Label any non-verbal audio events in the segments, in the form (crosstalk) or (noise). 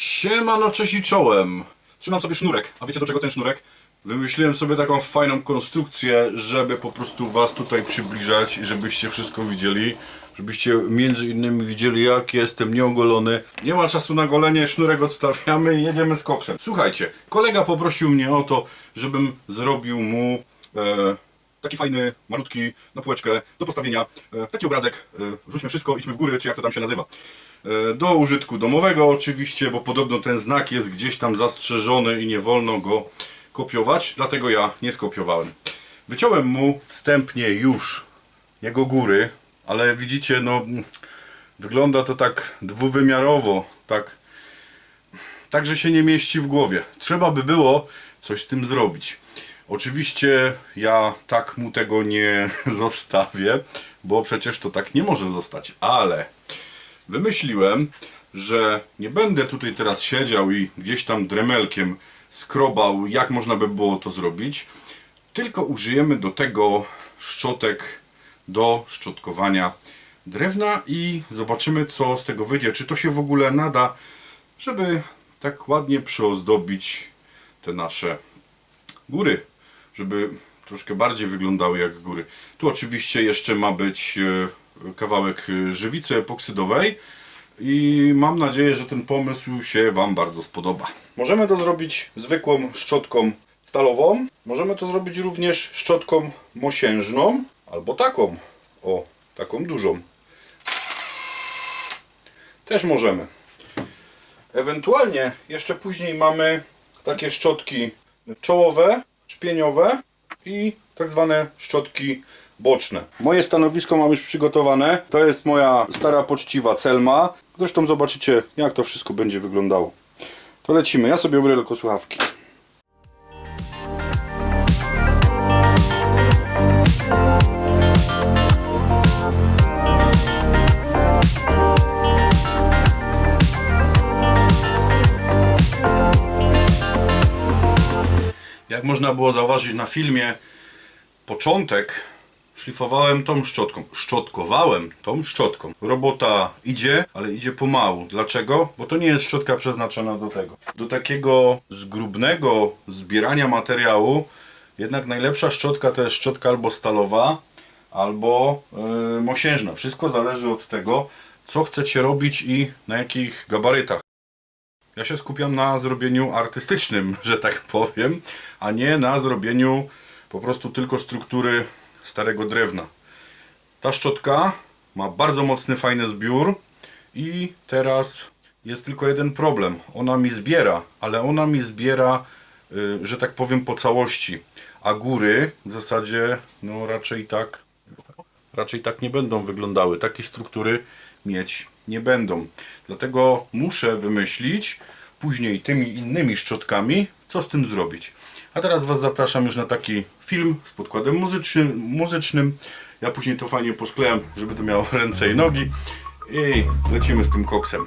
Siemano, cześć i czołem. Trzymam sobie sznurek. A wiecie do czego ten sznurek? Wymyśliłem sobie taką fajną konstrukcję, żeby po prostu was tutaj przybliżać i żebyście wszystko widzieli. Żebyście między innymi widzieli jak jestem nieogolony. Nie ma czasu na golenie, sznurek odstawiamy i jedziemy z koksem. Słuchajcie, kolega poprosił mnie o to, żebym zrobił mu e, taki fajny, malutki, na półeczkę, do postawienia, e, taki obrazek, e, rzućmy wszystko, idźmy w góry, czy jak to tam się nazywa. E, do użytku domowego oczywiście, bo podobno ten znak jest gdzieś tam zastrzeżony i nie wolno go kopiować, dlatego ja nie skopiowałem. Wyciąłem mu wstępnie już jego góry, ale widzicie, no wygląda to tak dwuwymiarowo, tak tak, że się nie mieści w głowie. Trzeba by było coś z tym zrobić. Oczywiście ja tak mu tego nie (laughs) zostawię, bo przecież to tak nie może zostać, ale wymyśliłem, że nie będę tutaj teraz siedział i gdzieś tam dremelkiem skrobał, jak można by było to zrobić, tylko użyjemy do tego szczotek do szczotkowania drewna i zobaczymy co z tego wyjdzie, czy to się w ogóle nada, żeby tak ładnie przyozdobić te nasze góry, żeby troszkę bardziej wyglądały jak góry. Tu oczywiście jeszcze ma być e, kawałek e, żywicy epoksydowej i mam nadzieję, że ten pomysł się Wam bardzo spodoba. Możemy to zrobić zwykłą szczotką stalową, możemy to zrobić również szczotką mosiężną albo taką, o, taką dużą. Też możemy. Ewentualnie jeszcze później mamy takie szczotki czołowe, szpieniowe i tak zwane szczotki boczne. Moje stanowisko mam już przygotowane. To jest moja stara poczciwa celma. Zresztą zobaczycie jak to wszystko będzie wyglądało. To lecimy. Ja sobie ubiorę tylko słuchawki. Jak można było zauważyć na filmie, początek szlifowałem tą szczotką. Szczotkowałem tą szczotką. Robota idzie, ale idzie pomału. Dlaczego? Bo to nie jest szczotka przeznaczona do tego. Do takiego zgrubnego zbierania materiału jednak najlepsza szczotka to jest szczotka albo stalowa, albo yy, mosiężna. Wszystko zależy od tego, co chcecie robić i na jakich gabarytach. Ja się skupiam na zrobieniu artystycznym, (laughs) że tak powiem, a nie na zrobieniu po prostu tylko struktury starego drewna. Ta szczotka ma bardzo mocny, fajny zbiór i teraz jest tylko jeden problem. Ona mi zbiera, ale ona mi zbiera, y, że tak powiem, po całości. A góry w zasadzie no raczej tak raczej tak nie będą wyglądały. Takie struktury mieć nie będą. Dlatego muszę wymyślić później tymi innymi szczotkami, co z tym zrobić. A teraz Was zapraszam już na taki film z podkładem muzycznym. muzycznym. Ja później to fajnie posklejam, żeby to miało (laughs) ręce i nogi. I lecimy z tym koksem.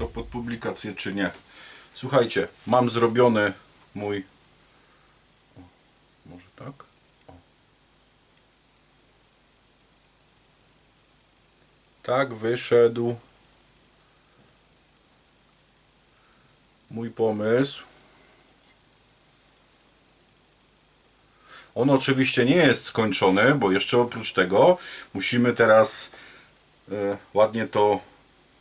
To pod publikację czy nie. Słuchajcie, mam zrobiony mój... O, może tak? O. Tak wyszedł mój pomysł. On oczywiście nie jest skończony, bo jeszcze oprócz tego musimy teraz e, ładnie to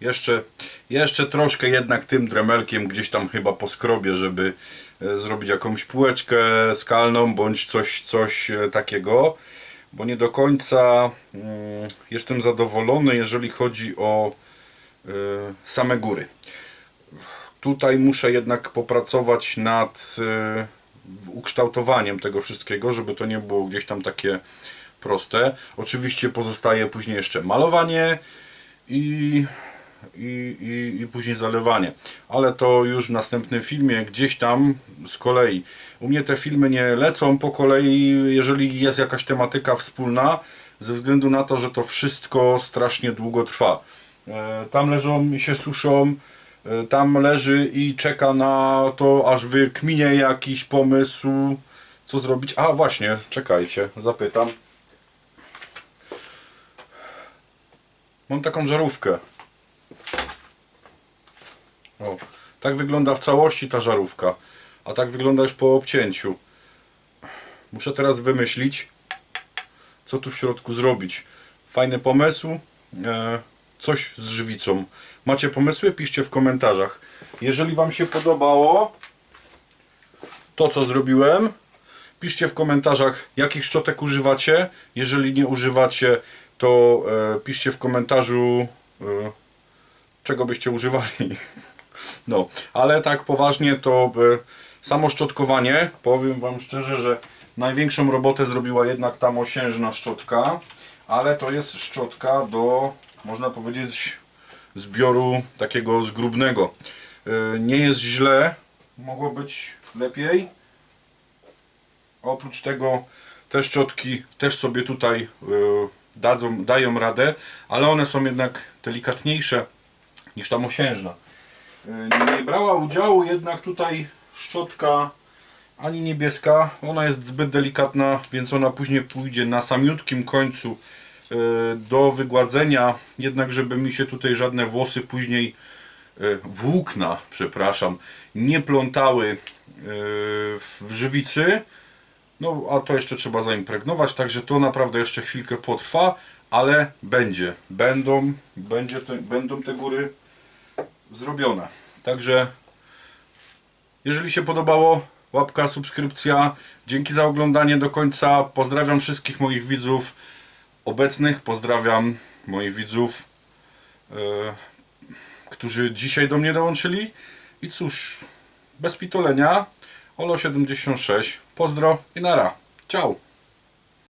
jeszcze, jeszcze troszkę jednak tym dremelkiem gdzieś tam chyba poskrobię, żeby e, zrobić jakąś półeczkę skalną bądź coś, coś e, takiego, bo nie do końca mm, jestem zadowolony, jeżeli chodzi o e, same góry. Tutaj muszę jednak popracować nad ukształtowaniem tego wszystkiego, żeby to nie było gdzieś tam takie proste. Oczywiście pozostaje później jeszcze malowanie i, i, i, i później zalewanie. Ale to już w następnym filmie gdzieś tam z kolei. U mnie te filmy nie lecą po kolei, jeżeli jest jakaś tematyka wspólna, ze względu na to, że to wszystko strasznie długo trwa. E, Tam leżą i się suszą, e, tam leży i czeka na to, aż wykminie jakiś pomysł, co zrobić. A właśnie, czekajcie, zapytam. Mam taką żarówkę. O, tak wygląda w całości ta żarówka, a tak wygląda już po obcięciu. Muszę teraz wymyślić, co tu w środku zrobić. Fajny pomysł, e, coś z żywicą. Macie pomysły? Piszcie w komentarzach. Jeżeli Wam się podobało to, co zrobiłem, piszcie w komentarzach, jakich szczotek używacie. Jeżeli nie używacie, to e, piszcie w komentarzu, e, czego byście używali. (laughs) No, ale tak poważnie to e, samo szczotkowanie, powiem Wam szczerze, że największą robotę zrobiła jednak ta mosiężna szczotka, ale to jest szczotka do, można powiedzieć, zbioru takiego zgrubnego. E, Nie jest źle, mogło być lepiej. Oprócz tego te szczotki też sobie tutaj e, dadzą, dają radę, ale one są jednak delikatniejsze niż ta mosiężna. E, Nie brała udziału jednak tutaj szczotka ani niebieska. Ona jest zbyt delikatna, więc ona później pójdzie na samiutkim końcu e, do wygładzenia. Jednak żeby mi się tutaj żadne włosy później e, włókna, przepraszam, nie plątały w żywicy. No, a to jeszcze trzeba zaimpregnować, także to naprawdę jeszcze chwilkę potrwa, ale będzie. Będą, będzie te, będą te góry zrobione. Także jeżeli się podobało, łapka, subskrypcja. Dzięki za oglądanie do końca. Pozdrawiam wszystkich moich widzów obecnych. Pozdrawiam moich widzów, e, którzy dzisiaj do mnie dołączyli. I cóż, bez pitolenia, Olo76. Pozdro i nara. Ciao.